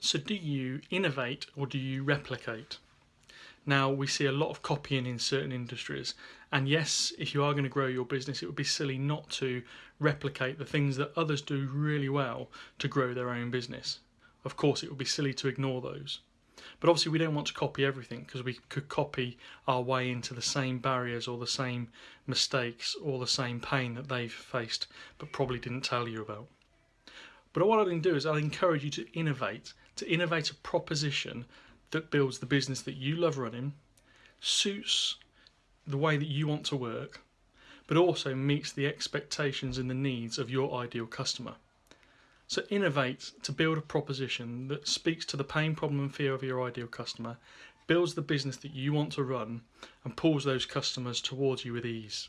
So do you innovate or do you replicate? Now we see a lot of copying in certain industries and yes if you are going to grow your business it would be silly not to replicate the things that others do really well to grow their own business. Of course it would be silly to ignore those. But obviously we don't want to copy everything because we could copy our way into the same barriers or the same mistakes or the same pain that they've faced but probably didn't tell you about. But what I can do is I'll encourage you to innovate, to innovate a proposition that builds the business that you love running, suits the way that you want to work, but also meets the expectations and the needs of your ideal customer. So innovate to build a proposition that speaks to the pain, problem and fear of your ideal customer, builds the business that you want to run and pulls those customers towards you with ease.